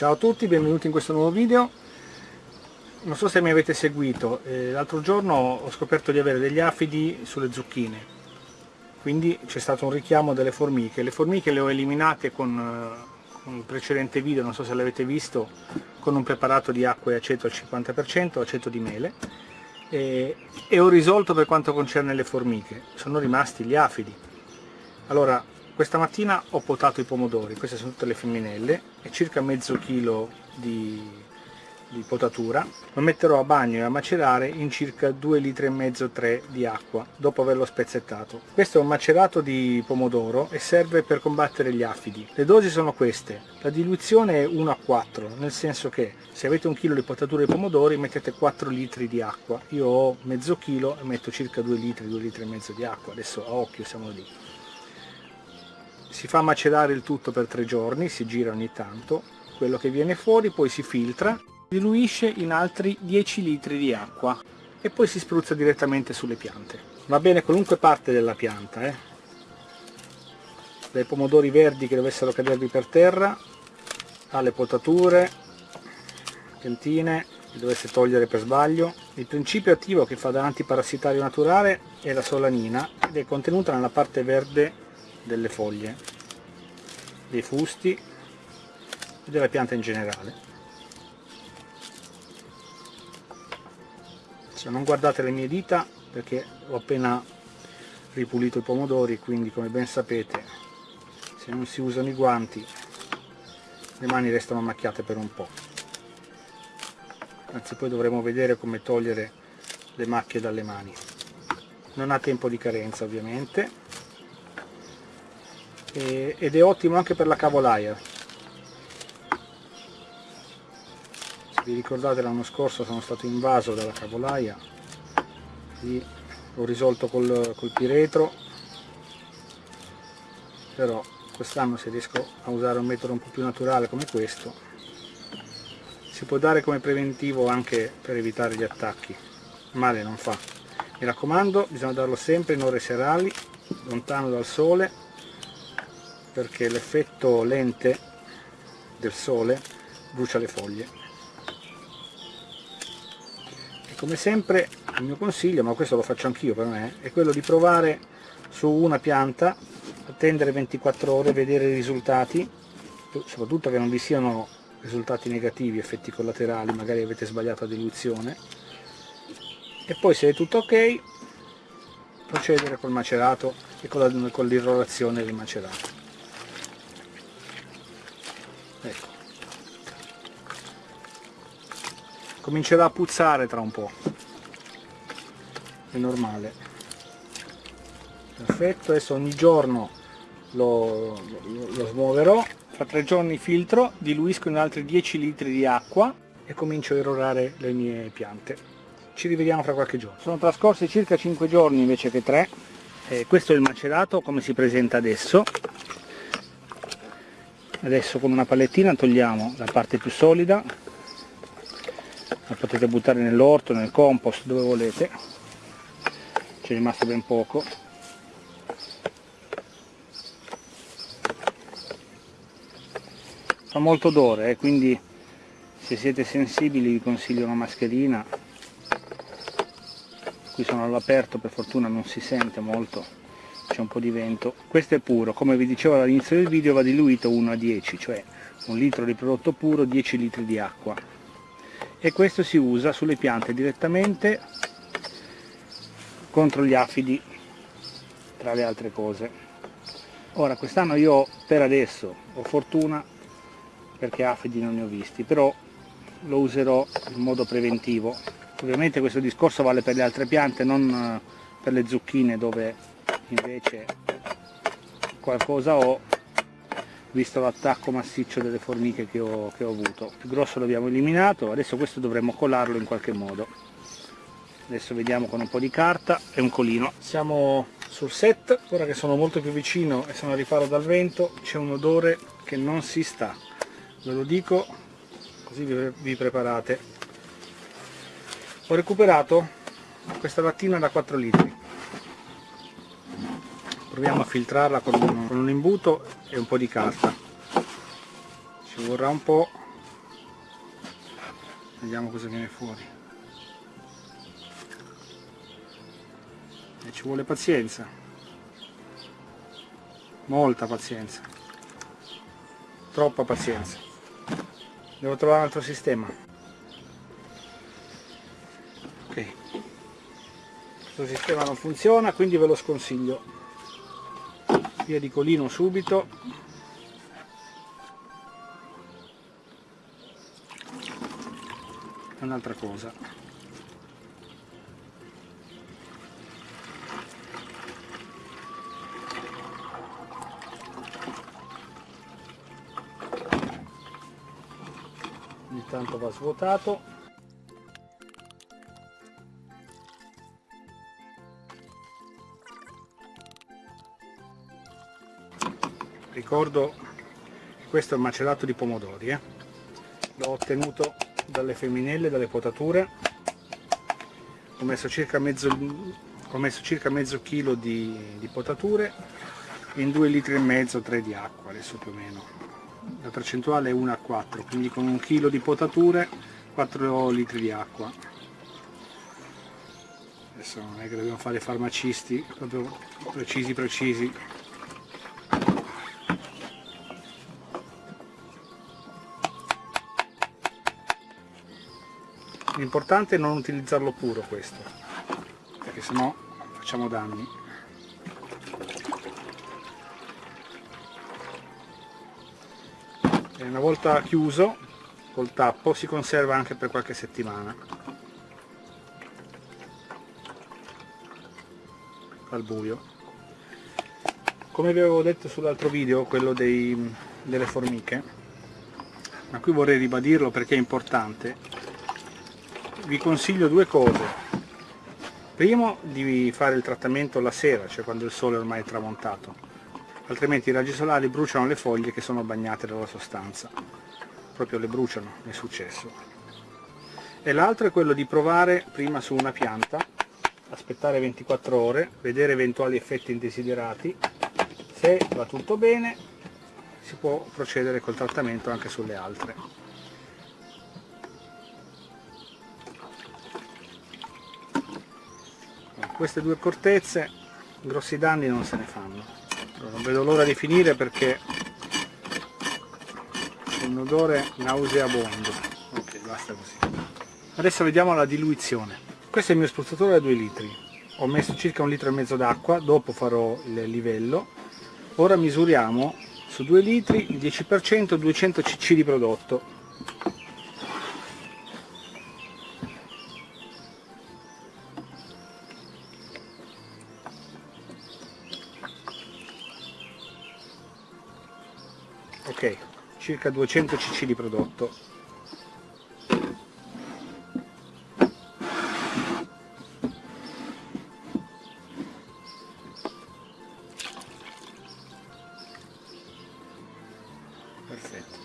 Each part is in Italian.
Ciao a tutti, benvenuti in questo nuovo video. Non so se mi avete seguito, eh, l'altro giorno ho scoperto di avere degli afidi sulle zucchine, quindi c'è stato un richiamo delle formiche. Le formiche le ho eliminate con, eh, con il precedente video, non so se l'avete visto, con un preparato di acqua e aceto al 50%, aceto di mele, e, e ho risolto per quanto concerne le formiche, sono rimasti gli afidi. Allora, questa mattina ho potato i pomodori, queste sono tutte le femminelle, e circa mezzo chilo di, di potatura. Lo metterò a bagno e a macerare in circa 2 litri e mezzo 3 di acqua, dopo averlo spezzettato. Questo è un macerato di pomodoro e serve per combattere gli afidi. Le dosi sono queste, la diluizione è 1 a 4, nel senso che se avete un chilo di potatura di pomodori mettete 4 litri di acqua. Io ho mezzo chilo e metto circa 2 litri, 2 litri e mezzo di acqua, adesso a occhio siamo lì si fa macerare il tutto per tre giorni, si gira ogni tanto, quello che viene fuori poi si filtra, diluisce in altri 10 litri di acqua e poi si spruzza direttamente sulle piante. Va bene qualunque parte della pianta, eh? dai pomodori verdi che dovessero cadervi per terra, alle potature, piantine che dovesse togliere per sbaglio. Il principio attivo che fa da antiparassitario naturale è la solanina ed è contenuta nella parte verde delle foglie, dei fusti e della pianta in generale. Se non guardate le mie dita perché ho appena ripulito i pomodori, quindi come ben sapete se non si usano i guanti le mani restano macchiate per un po'. Anzi poi dovremo vedere come togliere le macchie dalle mani. Non ha tempo di carenza ovviamente, e, ed è ottimo anche per la cavolaia. Se vi ricordate l'anno scorso sono stato invaso dalla cavolaia. Lì l'ho risolto col, col piretro. Però quest'anno se riesco a usare un metodo un po' più naturale come questo si può dare come preventivo anche per evitare gli attacchi. Male non fa. Mi raccomando bisogna darlo sempre in ore serali lontano dal sole perché l'effetto lente del sole brucia le foglie. E come sempre il mio consiglio, ma questo lo faccio anch'io per me, è quello di provare su una pianta attendere 24 ore, vedere i risultati soprattutto che non vi siano risultati negativi, effetti collaterali, magari avete sbagliato la diluizione. E poi se è tutto ok procedere col macerato e con l'irrorazione del macerato ecco. Comincerà a puzzare tra un po' è normale. Perfetto adesso ogni giorno lo, lo, lo smuoverò. Fra tre giorni filtro diluisco in altri 10 litri di acqua e comincio a erorare le mie piante. Ci rivediamo fra qualche giorno. Sono trascorsi circa 5 giorni invece che 3 eh, questo è il macerato come si presenta adesso adesso con una palettina togliamo la parte più solida la potete buttare nell'orto, nel compost, dove volete. C'è rimasto ben poco. Fa molto odore eh, quindi se siete sensibili vi consiglio una mascherina. Qui sono all'aperto per fortuna non si sente molto c'è un po' di vento. Questo è puro come vi dicevo all'inizio del video va diluito 1 a 10 cioè un litro di prodotto puro 10 litri di acqua. E questo si usa sulle piante direttamente contro gli afidi tra le altre cose. Ora quest'anno io per adesso ho fortuna perché afidi non ne ho visti però lo userò in modo preventivo. Ovviamente questo discorso vale per le altre piante non eh, per le zucchine dove invece qualcosa ho visto l'attacco massiccio delle formiche che ho, che ho avuto. Il grosso l'abbiamo eliminato adesso questo dovremmo colarlo in qualche modo. Adesso vediamo con un po' di carta e un colino. Siamo sul set ora che sono molto più vicino e sono a riparo dal vento c'è un odore che non si sta. Ve lo dico così vi, vi preparate. Ho recuperato questa mattina da 4 litri proviamo a filtrarla con un, con un imbuto e un po' di carta. Ci vorrà un po' vediamo cosa viene fuori. E ci vuole pazienza. Molta pazienza. Troppa pazienza. Devo trovare un altro sistema. Ok. Questo sistema non funziona quindi ve lo sconsiglio via di colino subito. Un'altra cosa. Ogni tanto va svuotato ricordo questo è il macerato di pomodori eh? l'ho ottenuto dalle femminelle, dalle potature. Ho messo circa mezzo, ho messo circa mezzo chilo di, di potature in 2 litri e mezzo 3 di acqua adesso più o meno. La percentuale è 1 a 4 quindi con un chilo di potature 4 litri di acqua. Adesso non è che dobbiamo fare farmacisti proprio precisi precisi l'importante è non utilizzarlo puro questo. Perché sennò facciamo danni. E una volta chiuso col tappo si conserva anche per qualche settimana. Al buio. Come vi avevo detto sull'altro video quello dei, delle formiche ma qui vorrei ribadirlo perché è importante vi consiglio due cose. Primo di fare il trattamento la sera cioè quando il sole ormai è tramontato. Altrimenti i raggi solari bruciano le foglie che sono bagnate dalla sostanza. Proprio le bruciano, è successo. E l'altro è quello di provare prima su una pianta aspettare 24 ore vedere eventuali effetti indesiderati. Se va tutto bene si può procedere col trattamento anche sulle altre queste due cortezze grossi danni non se ne fanno. Non vedo l'ora di finire perché un odore nauseabondo. Ok basta così. Adesso vediamo la diluizione. Questo è il mio spruzzatore da 2 litri. Ho messo circa un litro e mezzo d'acqua dopo farò il livello. Ora misuriamo su 2 litri il 10% 200 cc di prodotto circa 200 cc di prodotto. Perfetto.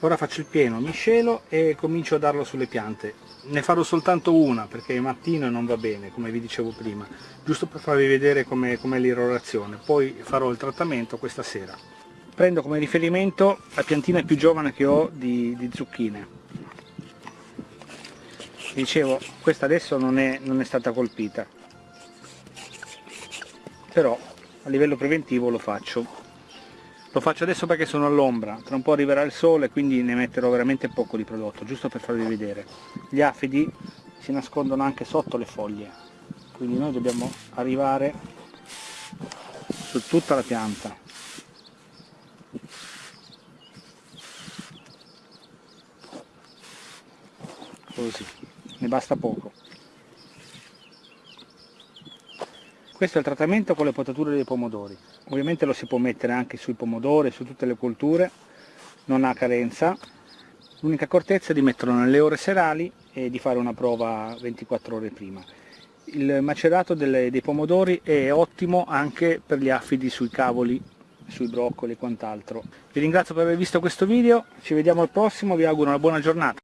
Ora faccio il pieno miscelo e comincio a darlo sulle piante. Ne farò soltanto una perché mattino e non va bene come vi dicevo prima giusto per farvi vedere com'è com l'irrorazione. Poi farò il trattamento questa sera prendo come riferimento la piantina più giovane che ho di, di zucchine. Dicevo questa adesso non è, non è stata colpita. Però a livello preventivo lo faccio. Lo faccio adesso perché sono all'ombra. Tra un po' arriverà il sole quindi ne metterò veramente poco di prodotto giusto per farvi vedere. Gli afidi si nascondono anche sotto le foglie. Quindi noi dobbiamo arrivare su tutta la pianta così. Ne basta poco. Questo è il trattamento con le potature dei pomodori. Ovviamente lo si può mettere anche sui pomodori su tutte le colture non ha carenza. L'unica accortezza è di metterlo nelle ore serali e di fare una prova 24 ore prima. Il macerato delle, dei pomodori è ottimo anche per gli affidi sui cavoli sui broccoli e quant'altro. Vi ringrazio per aver visto questo video ci vediamo al prossimo vi auguro una buona giornata